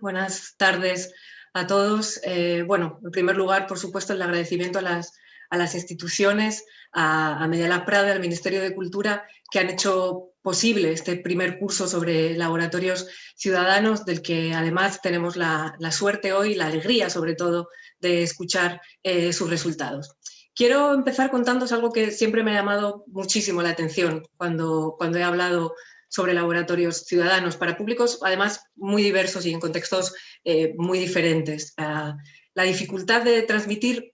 Buenas tardes a todos. Eh, bueno, en primer lugar, por supuesto, el agradecimiento a las, instituciones, a, a Medialab Prada, al Ministerio de Cultura, que han hecho posible este primer curso sobre laboratorios ciudadanos, del que además tenemos la, la suerte hoy, la alegría sobre todo, de escuchar eh, sus resultados. Quiero empezar contándos algo que siempre me ha llamado muchísimo la atención cuando, cuando he hablado sobre laboratorios ciudadanos para públicos, además muy diversos y en contextos eh, muy diferentes. Uh, la dificultad de transmitir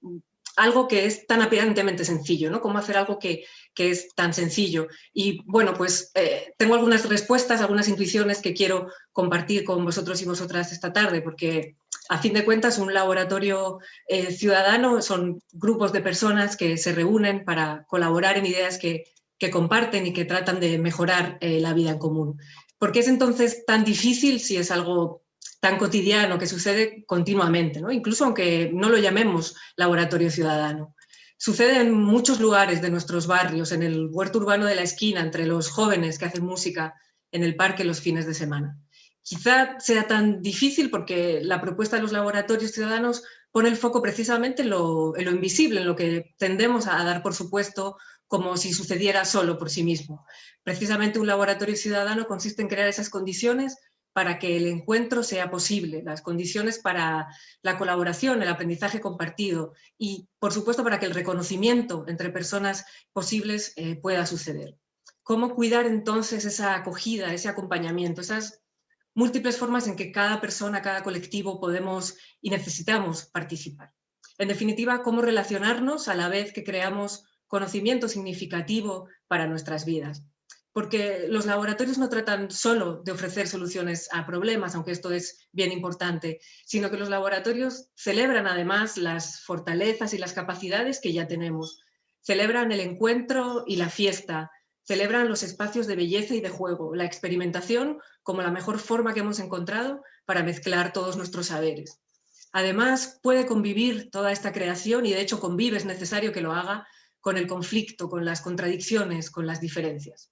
algo que es tan aparentemente sencillo, ¿no? Cómo hacer algo que, que es tan sencillo. Y bueno, pues eh, tengo algunas respuestas, algunas intuiciones que quiero compartir con vosotros y vosotras esta tarde, porque a fin de cuentas un laboratorio eh, ciudadano son grupos de personas que se reúnen para colaborar en ideas que, que comparten y que tratan de mejorar eh, la vida en común. ¿Por qué es entonces tan difícil si es algo tan cotidiano que sucede continuamente, ¿no? incluso aunque no lo llamemos laboratorio ciudadano? Sucede en muchos lugares de nuestros barrios, en el huerto urbano de la esquina, entre los jóvenes que hacen música en el parque los fines de semana. Quizá sea tan difícil porque la propuesta de los laboratorios ciudadanos pone el foco precisamente en lo, en lo invisible, en lo que tendemos a dar por supuesto como si sucediera solo por sí mismo. Precisamente un laboratorio ciudadano consiste en crear esas condiciones para que el encuentro sea posible, las condiciones para la colaboración, el aprendizaje compartido y, por supuesto, para que el reconocimiento entre personas posibles eh, pueda suceder. ¿Cómo cuidar entonces esa acogida, ese acompañamiento, esas múltiples formas en que cada persona, cada colectivo podemos y necesitamos participar? En definitiva, cómo relacionarnos a la vez que creamos conocimiento significativo para nuestras vidas. Porque los laboratorios no tratan solo de ofrecer soluciones a problemas, aunque esto es bien importante, sino que los laboratorios celebran además las fortalezas y las capacidades que ya tenemos. Celebran el encuentro y la fiesta, celebran los espacios de belleza y de juego, la experimentación como la mejor forma que hemos encontrado para mezclar todos nuestros saberes. Además, puede convivir toda esta creación, y de hecho convive, es necesario que lo haga, con el conflicto, con las contradicciones, con las diferencias.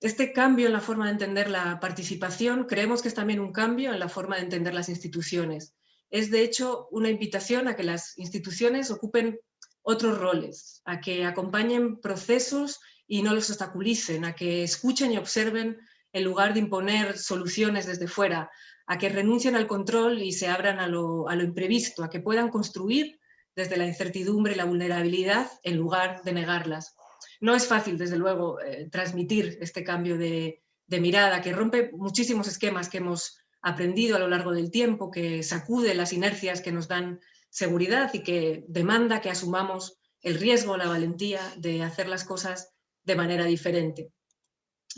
Este cambio en la forma de entender la participación creemos que es también un cambio en la forma de entender las instituciones. Es de hecho una invitación a que las instituciones ocupen otros roles, a que acompañen procesos y no los obstaculicen, a que escuchen y observen en lugar de imponer soluciones desde fuera, a que renuncien al control y se abran a lo, imprevisto, a que puedan construir desde la incertidumbre y la vulnerabilidad en lugar de negarlas. No es fácil, desde luego, eh, transmitir este cambio de, de mirada que rompe muchísimos esquemas que hemos aprendido a lo largo del tiempo, que sacude las inercias que nos dan seguridad y que demanda que asumamos el riesgo, la valentía de hacer las cosas de manera diferente.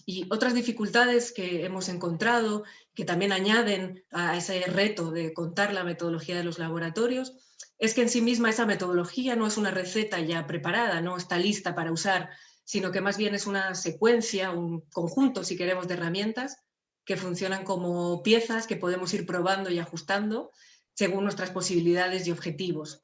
Y otras dificultades que hemos encontrado, que también añaden a ese reto de contar la metodología de los laboratorios, es que en sí misma esa metodología no es una receta ya preparada, no está lista para usar, sino que más bien es una secuencia, un conjunto, si queremos, de herramientas que funcionan como piezas que podemos ir probando y ajustando según nuestras posibilidades y objetivos.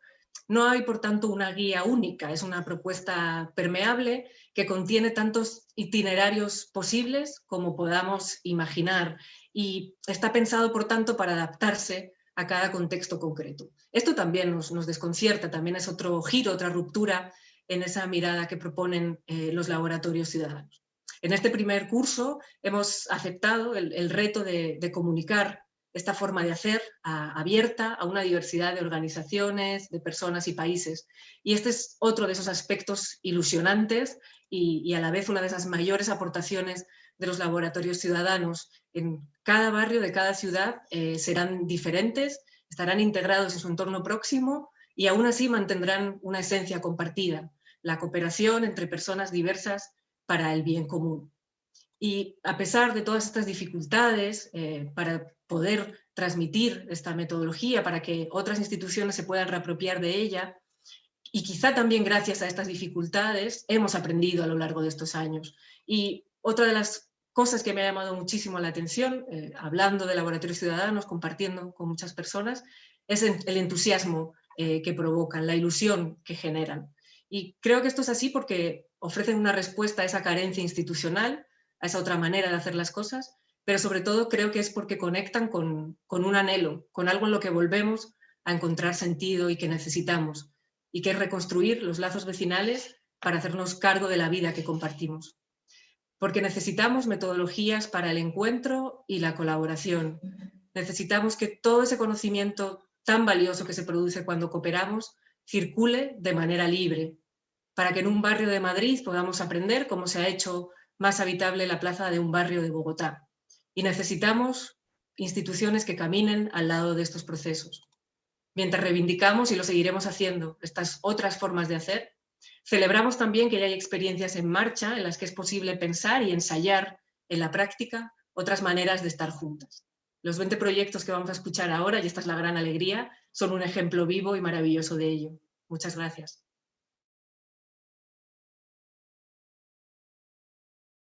No hay, por tanto, una guía única, es una propuesta permeable que contiene tantos itinerarios posibles como podamos imaginar y está pensado, por tanto, para adaptarse a cada contexto concreto. Esto también nos, desconcierta, también es otro giro, otra ruptura en esa mirada que proponen eh, los laboratorios ciudadanos. En este primer curso hemos aceptado el, reto de, comunicar esta forma de hacer abierta a una diversidad de organizaciones, de personas y países. Y este es otro de esos aspectos ilusionantes y, y a la vez una de esas mayores aportaciones de los laboratorios ciudadanos en cada barrio de cada ciudad eh, serán diferentes, estarán integrados en su entorno próximo y aún así mantendrán una esencia compartida, la cooperación entre personas diversas para el bien común. Y a pesar de todas estas dificultades eh, para poder transmitir esta metodología, para que otras instituciones se puedan reapropiar de ella, y quizá también gracias a estas dificultades hemos aprendido a lo largo de estos años. Y otra de las cosas que me ha llamado muchísimo la atención, eh, hablando de laboratorios ciudadanos, compartiendo con muchas personas, es el entusiasmo eh, que provocan, la ilusión que generan. Y creo que esto es así porque ofrecen una respuesta a esa carencia institucional, a esa otra manera de hacer las cosas, pero sobre todo creo que es porque conectan con, un anhelo, con algo en lo que volvemos a encontrar sentido y que necesitamos, y que es reconstruir los lazos vecinales para hacernos cargo de la vida que compartimos. Porque necesitamos metodologías para el encuentro y la colaboración. Necesitamos que todo ese conocimiento tan valioso que se produce cuando cooperamos circule de manera libre, para que en un barrio de Madrid podamos aprender cómo se ha hecho más habitable la plaza de un barrio de Bogotá. Y necesitamos instituciones que caminen al lado de estos procesos. Mientras reivindicamos, y lo seguiremos haciendo, estas otras formas de hacer, celebramos también que ya hay experiencias en marcha en las que es posible pensar y ensayar en la práctica otras maneras de estar juntas. Los 20 proyectos que vamos a escuchar ahora, y esta es la gran alegría, son un ejemplo vivo y maravilloso de ello. Muchas gracias.